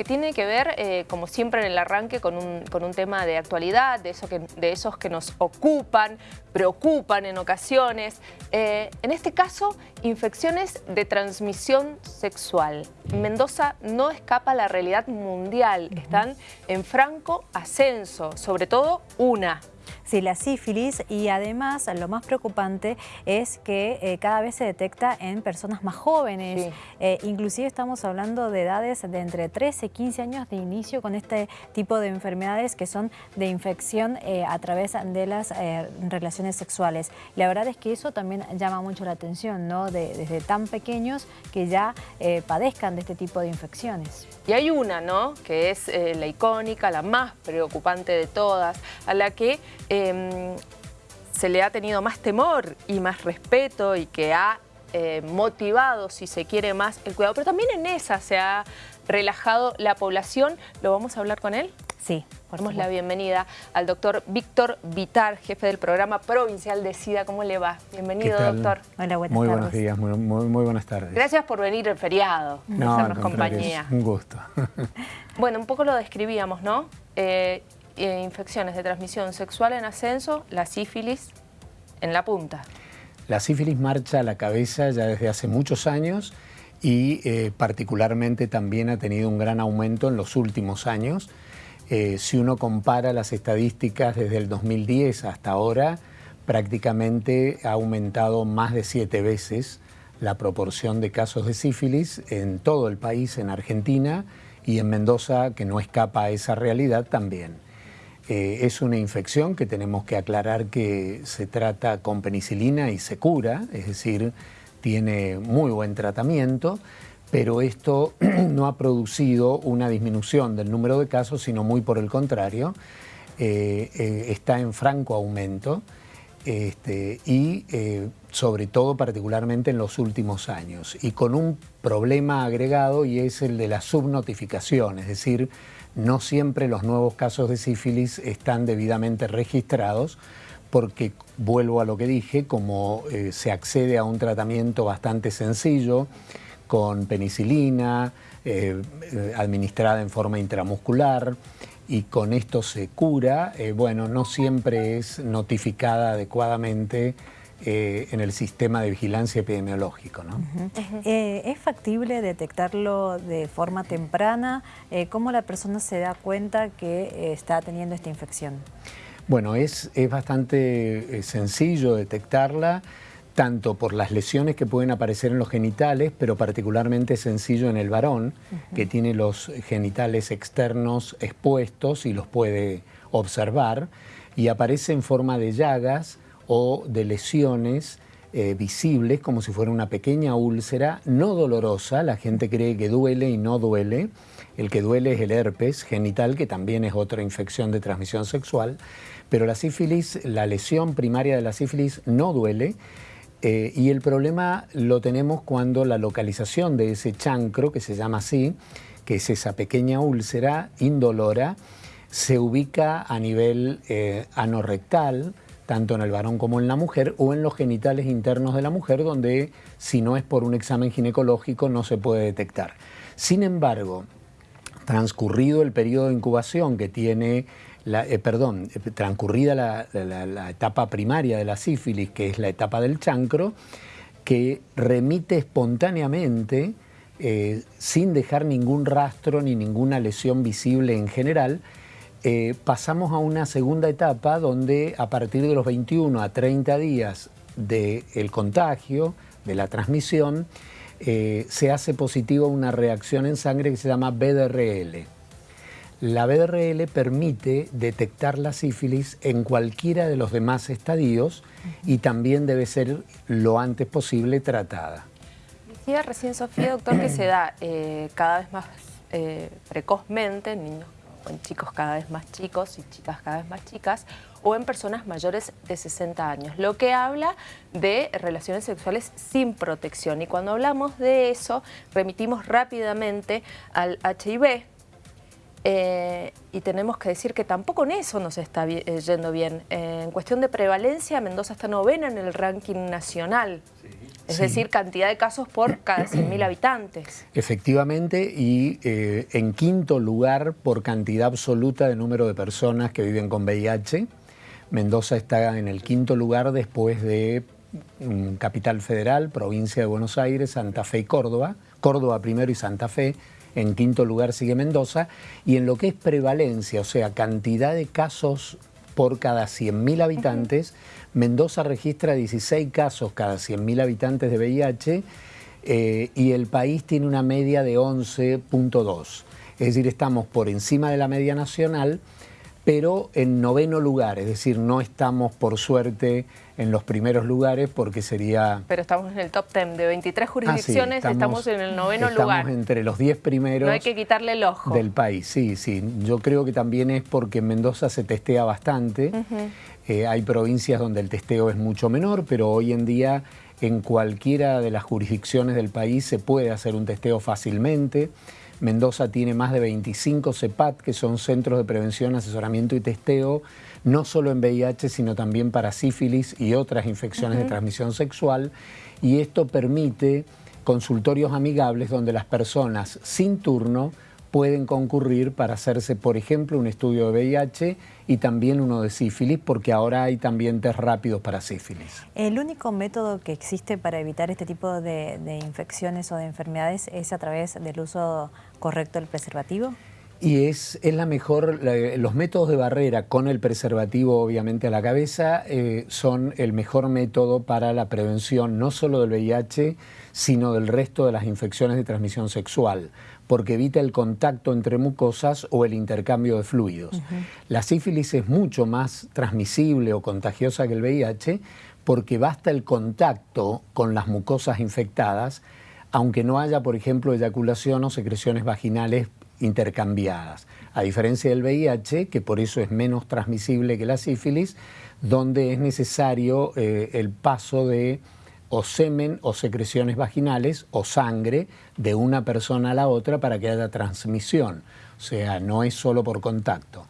que tiene que ver, eh, como siempre en el arranque, con un, con un tema de actualidad, de, eso que, de esos que nos ocupan, preocupan en ocasiones. Eh, en este caso, infecciones de transmisión sexual. Mendoza no escapa a la realidad mundial, están en franco ascenso, sobre todo una. Sí, la sífilis y además lo más preocupante es que eh, cada vez se detecta en personas más jóvenes. Eh, inclusive estamos hablando de edades de entre 13 y 15 años de inicio con este tipo de enfermedades que son de infección eh, a través de las relaciones sexuales. La verdad es que eso también llama mucho la atención, ¿no? desde tan pequeños que ya padezcan de este tipo de infecciones. Y hay una, ¿no? Que es la icónica, la más preocupante de todas, a la que Em, se le ha tenido más temor y más respeto y que ha eh, motivado, si se quiere, más el cuidado. Pero también en esa se ha relajado la población. ¿Lo vamos a hablar con él? Sí. Damos la bienvenida al doctor Víctor Vitar, jefe del programa provincial de SIDA. ¿Cómo le va? Bienvenido, doctor. Hola, buenas muy buenos días, muy, muy, buenas tardes. Gracias por venir el feriado, no, hacernos compañía. un gusto. bueno, un poco lo describíamos, ¿no? Eh, eh, infecciones de transmisión sexual en ascenso, la sífilis en la punta. La sífilis marcha a la cabeza ya desde hace muchos años y eh, particularmente también ha tenido un gran aumento en los últimos años. Eh, si uno compara las estadísticas desde el 2010 hasta ahora, prácticamente ha aumentado más de siete veces la proporción de casos de sífilis en todo el país, en Argentina y en Mendoza, que no escapa a esa realidad también. Eh, es una infección que tenemos que aclarar que se trata con penicilina y se cura, es decir, tiene muy buen tratamiento, pero esto no ha producido una disminución del número de casos, sino muy por el contrario, eh, eh, está en franco aumento este, y sobre todo particularmente en los últimos años, y con un problema agregado y es el de la subnotificación, es decir, no siempre los nuevos casos de sífilis están debidamente registrados porque, vuelvo a lo que dije, como eh, se accede a un tratamiento bastante sencillo, con penicilina, eh, eh, administrada en forma intramuscular, y con esto se cura, bueno, no siempre es notificada adecuadamente eh, en el sistema de vigilancia epidemiológico. ¿no? Eh, ¿Es factible detectarlo de forma temprana? Eh, ¿Cómo la persona se da cuenta que está teniendo esta infección? Bueno, es, es bastante sencillo detectarla tanto por las lesiones que pueden aparecer en los genitales, pero particularmente sencillo en el varón, que tiene los genitales externos expuestos y los puede observar, y aparece en forma de llagas o de lesiones eh, visibles, como si fuera una pequeña úlcera, no dolorosa, la gente cree que duele y no duele. El que duele es el herpes genital, que también es otra infección de transmisión sexual, pero la sífilis, la lesión primaria de la sífilis no duele, eh, y el problema lo tenemos cuando la localización de ese chancro, que se llama así, que es esa pequeña úlcera indolora, se ubica a nivel eh, anorrectal, tanto en el varón como en la mujer, o en los genitales internos de la mujer, donde si no es por un examen ginecológico no se puede detectar. Sin embargo, transcurrido el periodo de incubación que tiene, la, eh, perdón, transcurrida la, etapa primaria de la sífilis, que es la etapa del chancro, que remite espontáneamente, eh, sin dejar ningún rastro ni ninguna lesión visible en general, eh, pasamos a una segunda etapa donde a partir de los 21 a 30 días del contagio, de la transmisión, eh, se hace positiva una reacción en sangre que se llama BDRL. La BDRL permite detectar la sífilis en cualquiera de los demás estadios y también debe ser lo antes posible tratada. Decía recién Sofía, doctor, que se da eh, cada vez más precozmente en niños o en chicos cada vez más chicos y chicas cada vez más chicas, o en personas mayores de 60 años, lo que habla de relaciones sexuales sin protección. Y cuando hablamos de eso, remitimos rápidamente al HIV, Eh, y tenemos que decir que tampoco en eso nos está eh, yendo bien. Eh, en cuestión de prevalencia, Mendoza está novena en el ranking nacional. Es decir, cantidad de casos por cada 100.000 habitantes. Efectivamente, y en quinto lugar por cantidad absoluta de número de personas que viven con VIH. Mendoza está en el quinto lugar después de mm, Capital Federal, provincia de Buenos Aires, Santa Fe y Córdoba. Córdoba primero y Santa Fe en quinto lugar sigue Mendoza, y en lo que es prevalencia, o sea, cantidad de casos por cada 100.000 habitantes, Mendoza registra 16 casos cada 100.000 habitantes de VIH eh, y el país tiene una media de 11.2. Es decir, estamos por encima de la media nacional, pero en noveno lugar, es decir, no estamos por suerte en los primeros lugares porque sería... Pero estamos en el top 10 de 23 ah, jurisdicciones, estamos, en el noveno lugar. Estamos entre los 10 primeros... No hay que quitarle el ojo. Del país, sí, sí. Yo creo que también es porque en Mendoza se testea bastante. Eh, hay provincias donde el testeo es mucho menor, pero hoy en día en cualquiera de las jurisdicciones del país se puede hacer un testeo fácilmente. Mendoza tiene más de 25 CEPAT, que son Centros de Prevención, Asesoramiento y Testeo, no solo en VIH, sino también para sífilis y otras infecciones de transmisión sexual. Y esto permite consultorios amigables donde las personas sin turno pueden concurrir para hacerse, por ejemplo, un estudio de VIH y también uno de sífilis, porque ahora hay también test rápidos para sífilis. ¿El único método que existe para evitar este tipo de, de infecciones o de enfermedades es a través del uso correcto del preservativo? Y es, es la mejor, los métodos de barrera con el preservativo obviamente a la cabeza eh, son el mejor método para la prevención no solo del VIH, sino del resto de las infecciones de transmisión sexual, porque evita el contacto entre mucosas o el intercambio de fluidos. La sífilis es mucho más transmisible o contagiosa que el VIH porque basta el contacto con las mucosas infectadas, aunque no haya, por ejemplo, eyaculación o secreciones vaginales intercambiadas. A diferencia del VIH, que por eso es menos transmisible que la sífilis, donde es necesario eh, el paso de o semen o secreciones vaginales o sangre de una persona a la otra para que haya transmisión. O sea, no es solo por contacto.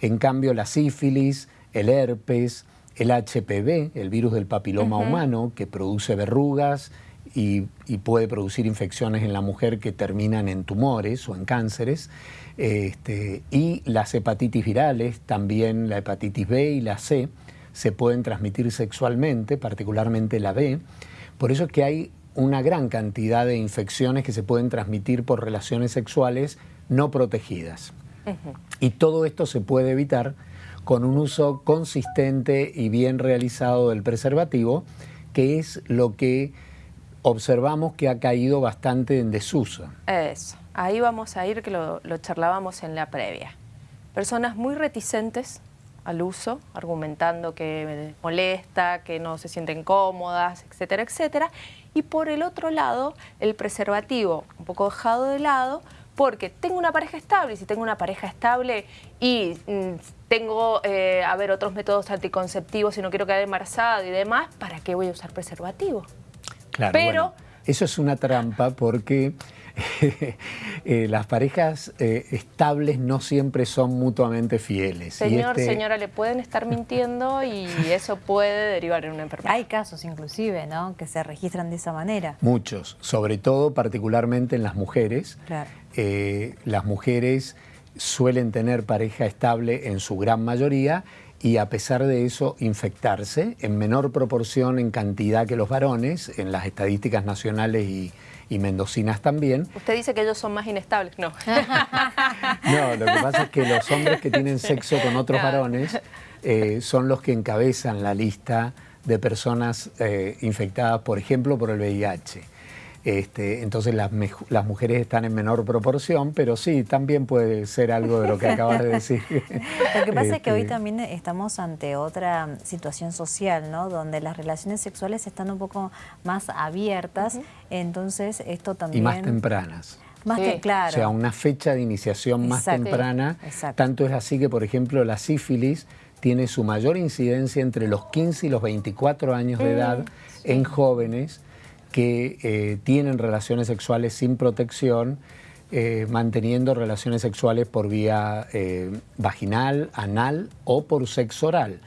En cambio, la sífilis, el herpes, el HPV, el virus del papiloma humano, que produce verrugas, y, puede producir infecciones en la mujer que terminan en tumores o en cánceres. Este, y las hepatitis virales, también la hepatitis B y la C, se pueden transmitir sexualmente, particularmente la B. Por eso es que hay una gran cantidad de infecciones que se pueden transmitir por relaciones sexuales no protegidas. Y todo esto se puede evitar con un uso consistente y bien realizado del preservativo, que es lo que observamos que ha caído bastante en desuso. Eso, ahí vamos a ir, que lo, charlábamos en la previa. Personas muy reticentes al uso, argumentando que molesta, que no se sienten cómodas, etcétera, etcétera. Y por el otro lado, el preservativo un poco dejado de lado, porque tengo una pareja estable, y si tengo una pareja estable y mm, tengo, eh, a ver, otros métodos anticonceptivos y no quiero quedar embarazada y demás, ¿para qué voy a usar preservativo? Claro, Pero... eso es una trampa porque eh, las parejas eh, estables no siempre son mutuamente fieles. Señor, este señora, le pueden estar mintiendo y eso puede derivar en una enfermedad. Hay casos inclusive, ¿no?, que se registran de esa manera. Muchos, sobre todo particularmente en las mujeres. Claro. Eh, las mujeres suelen tener pareja estable en su gran mayoría y a pesar de eso infectarse en menor proporción en cantidad que los varones, en las estadísticas nacionales y, mendocinas también. Usted dice que ellos son más inestables, no. no, lo que pasa es que los hombres que tienen sexo con otros varones eh, son los que encabezan la lista de personas eh, infectadas, por ejemplo, por el VIH. Este, entonces las, las, mujeres están en menor proporción, pero sí, también puede ser algo de lo que acabas de decir. Lo que pasa es que hoy este, también estamos ante otra situación social, ¿no? Donde las relaciones sexuales están un poco más abiertas, entonces esto también... Y más tempranas. Más claro. O sea, una fecha de iniciación más temprana. Tanto es así que, por ejemplo, la sífilis tiene su mayor incidencia entre los 15 y los 24 años de mm, edad en jóvenes que eh, tienen relaciones sexuales sin protección eh, manteniendo relaciones sexuales por vía eh, vaginal, anal o por sexo oral.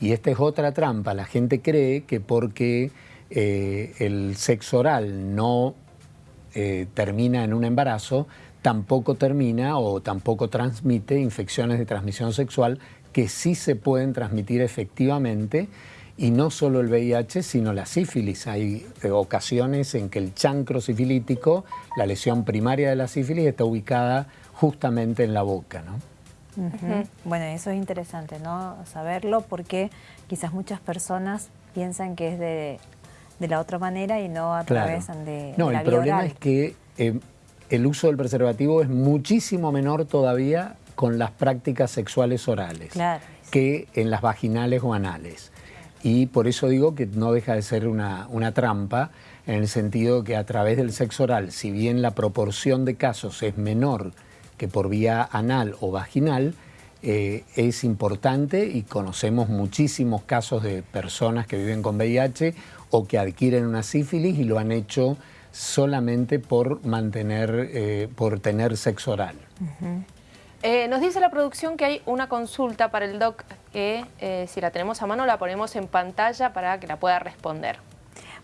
Y esta es otra trampa. La gente cree que porque el sexo oral no termina en un embarazo, tampoco termina o tampoco transmite infecciones de transmisión sexual que sí se pueden transmitir efectivamente y no solo el VIH, sino la sífilis. Hay eh, ocasiones en que el chancro sifilítico, la lesión primaria de la sífilis, está ubicada justamente en la boca. ¿no? Bueno, eso es interesante, ¿no? Saberlo porque quizás muchas personas piensan que es de, la otra manera y no a través de, no, la el problema es que eh, el uso del preservativo es muchísimo menor todavía con las prácticas sexuales orales que en las vaginales o anales. Y por eso digo que no deja de ser una, trampa, en el sentido que a través del sexo oral, si bien la proporción de casos es menor que por vía anal o vaginal, eh, es importante y conocemos muchísimos casos de personas que viven con VIH o que adquieren una sífilis y lo han hecho solamente por mantener, eh, por tener sexo oral. Eh, nos dice la producción que hay una consulta para el doc que eh, si la tenemos a mano la ponemos en pantalla para que la pueda responder.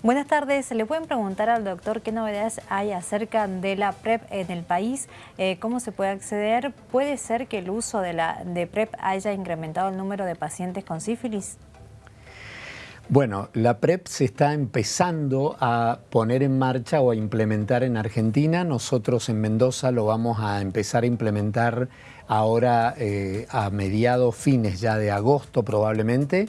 Buenas tardes, ¿le pueden preguntar al doctor qué novedades hay acerca de la PrEP en el país? Eh, ¿Cómo se puede acceder? ¿Puede ser que el uso de, la, de PrEP haya incrementado el número de pacientes con sífilis? Bueno, la PrEP se está empezando a poner en marcha o a implementar en Argentina. Nosotros en Mendoza lo vamos a empezar a implementar ahora eh, a mediados, fines ya de agosto probablemente.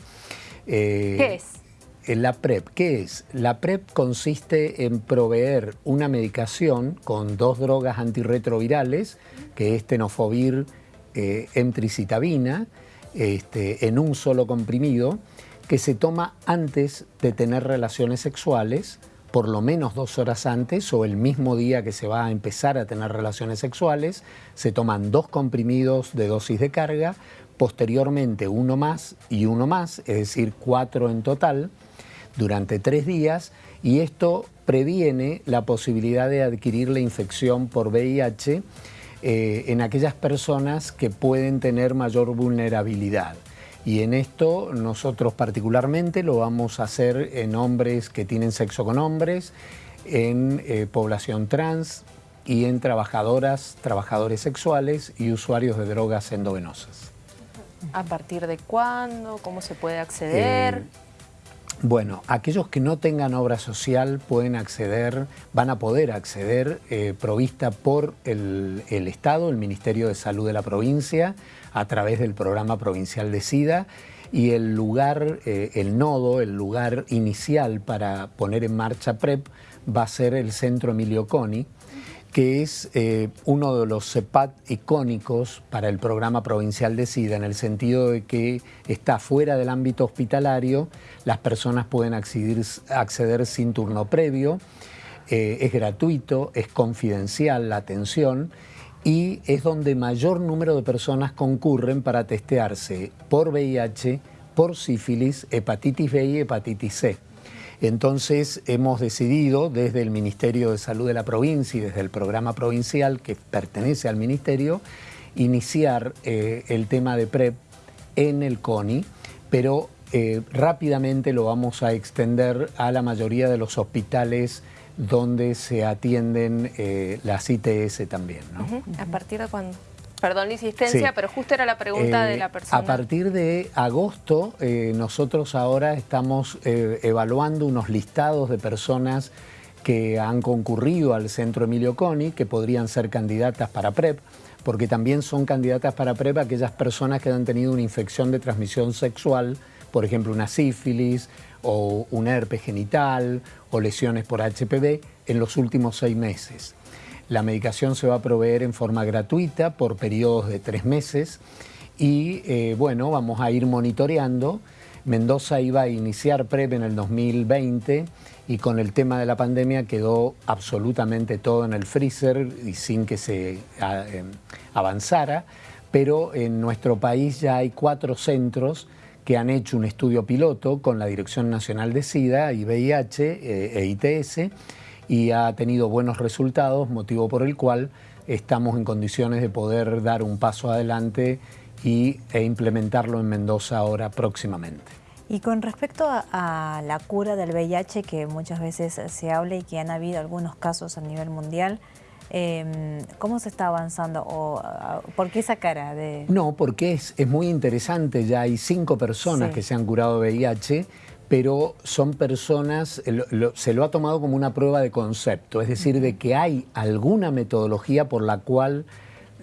Eh, ¿Qué es? La PrEP, ¿qué es? La PrEP consiste en proveer una medicación con dos drogas antirretrovirales, que es tenofovir, eh, emtricitabina, este, en un solo comprimido, que se toma antes de tener relaciones sexuales, por lo menos dos horas antes o el mismo día que se va a empezar a tener relaciones sexuales, se toman dos comprimidos de dosis de carga, posteriormente uno más y uno más, es decir, cuatro en total, durante tres días, y esto previene la posibilidad de adquirir la infección por VIH eh, en aquellas personas que pueden tener mayor vulnerabilidad. Y en esto nosotros particularmente lo vamos a hacer en hombres que tienen sexo con hombres, en eh, población trans y en trabajadoras, trabajadores sexuales y usuarios de drogas endovenosas. ¿A partir de cuándo? ¿Cómo se puede acceder? Eh, bueno, aquellos que no tengan obra social pueden acceder, van a poder acceder, eh, provista por el, Estado, el Ministerio de Salud de la provincia, a través del programa provincial de SIDA. Y el lugar, eh, el nodo, el lugar inicial para poner en marcha PREP va a ser el Centro Emilio Coni, que es eh, uno de los CEPAT icónicos para el programa provincial de SIDA, en el sentido de que está fuera del ámbito hospitalario, las personas pueden acceder, sin turno previo, eh, es gratuito, es confidencial la atención y es donde mayor número de personas concurren para testearse por VIH, por sífilis, hepatitis B y hepatitis C. Entonces hemos decidido desde el Ministerio de Salud de la provincia y desde el programa provincial que pertenece al Ministerio, iniciar eh, el tema de PrEP en el CONI, pero eh, rápidamente lo vamos a extender a la mayoría de los hospitales donde se atienden eh, las ITS también. ¿A partir de cuándo? Perdón la insistencia, pero justo era la pregunta de la persona. A partir de agosto, eh, nosotros ahora estamos eh, evaluando unos listados de personas que han concurrido al Centro Emilio Coni, que podrían ser candidatas para PrEP, porque también son candidatas para PrEP aquellas personas que han tenido una infección de transmisión sexual, por ejemplo una sífilis o un herpes genital o lesiones por HPV en los últimos seis meses. La medicación se va a proveer en forma gratuita por periodos de tres meses y eh, bueno, vamos a ir monitoreando. Mendoza iba a iniciar PrEP en el 2020 y con el tema de la pandemia quedó absolutamente todo en el freezer y sin que se eh, avanzara, pero en nuestro país ya hay cuatro centros que han hecho un estudio piloto con la Dirección Nacional de SIDA y VIH e ITS y ha tenido buenos resultados, motivo por el cual estamos en condiciones de poder dar un paso adelante y, e implementarlo en Mendoza ahora próximamente. Y con respecto a, la cura del VIH, que muchas veces se habla y que han habido algunos casos a nivel mundial, em, ¿cómo se está avanzando? ¿O, ¿Por qué esa cara? De... No, porque es, es muy interesante, ya hay cinco personas que se han curado VIH, pero son personas, se lo ha tomado como una prueba de concepto, es decir, de que hay alguna metodología por la cual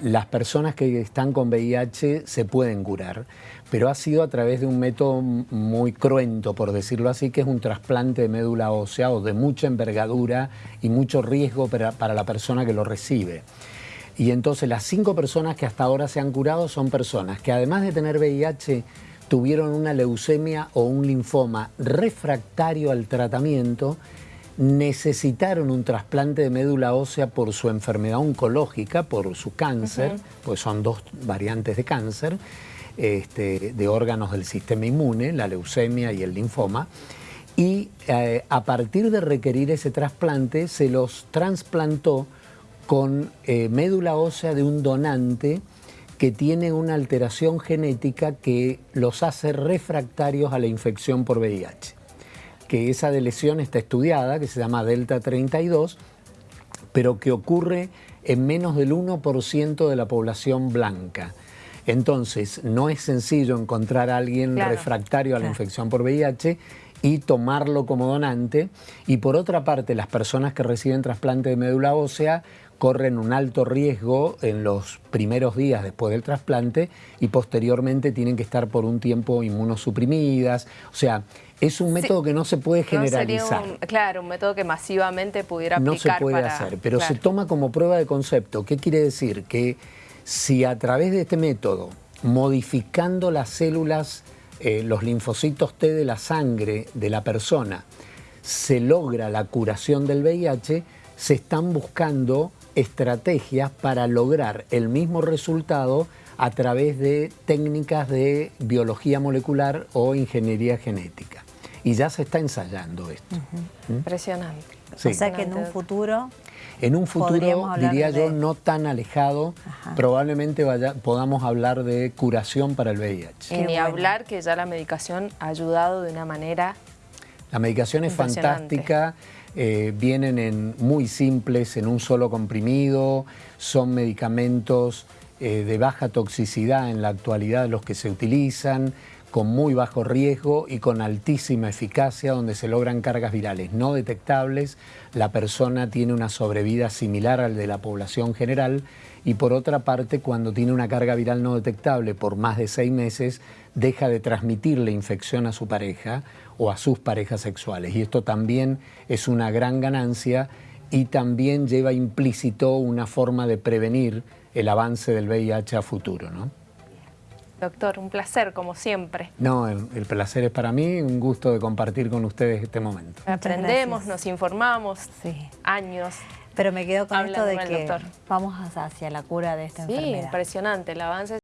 las personas que están con VIH se pueden curar, pero ha sido a través de un método muy cruento, por decirlo así, que es un trasplante de médula ósea o de mucha envergadura y mucho riesgo para, para la persona que lo recibe. Y entonces las cinco personas que hasta ahora se han curado son personas que además de tener VIH tuvieron una leucemia o un linfoma refractario al tratamiento necesitaron un trasplante de médula ósea por su enfermedad oncológica, por su cáncer, pues son dos variantes de cáncer, este, de órganos del sistema inmune, la leucemia y el linfoma, y eh, a partir de requerir ese trasplante se los trasplantó con eh, médula ósea de un donante que tiene una alteración genética que los hace refractarios a la infección por VIH que esa de lesión está estudiada, que se llama Delta 32, pero que ocurre en menos del 1% de la población blanca. Entonces, no es sencillo encontrar a alguien refractario a la infección por VIH y tomarlo como donante. Y por otra parte, las personas que reciben trasplante de médula ósea corren un alto riesgo en los primeros días después del trasplante y posteriormente tienen que estar por un tiempo inmunosuprimidas. O sea, es un método que no se puede generalizar. claro, un método que masivamente pudiera aplicar No se puede hacer, pero se toma como prueba de concepto. ¿Qué quiere decir? Que si a través de este método, modificando las células, eh, los linfocitos T de la sangre de la persona, se logra la curación del VIH, se están buscando estrategias para lograr el mismo resultado a través de técnicas de biología molecular o ingeniería genética. Y ya se está ensayando esto. ¿Mm? Impresionante. O sea que en un futuro... En un futuro, diría yo, no tan alejado, probablemente vaya, podamos hablar de curación para el VIH. Y ni hablar que ya la medicación ha ayudado de una manera La medicación es fantástica, eh, vienen en muy simples, en un solo comprimido, son medicamentos eh, de baja toxicidad en la actualidad los que se utilizan, con muy bajo riesgo y con altísima eficacia donde se logran cargas virales no detectables, la persona tiene una sobrevida similar al de la población general y por otra parte cuando tiene una carga viral no detectable por más de seis meses deja de transmitir la infección a su pareja o a sus parejas sexuales y esto también es una gran ganancia y también lleva implícito una forma de prevenir el avance del VIH a futuro. ¿no? Doctor, un placer, como siempre. No, el, placer es para mí, un gusto de compartir con ustedes este momento. Aprendemos, nos informamos, sí. años. Pero me quedo con esto de que vamos hacia la cura de esta enfermedad. Sí, impresionante, el avance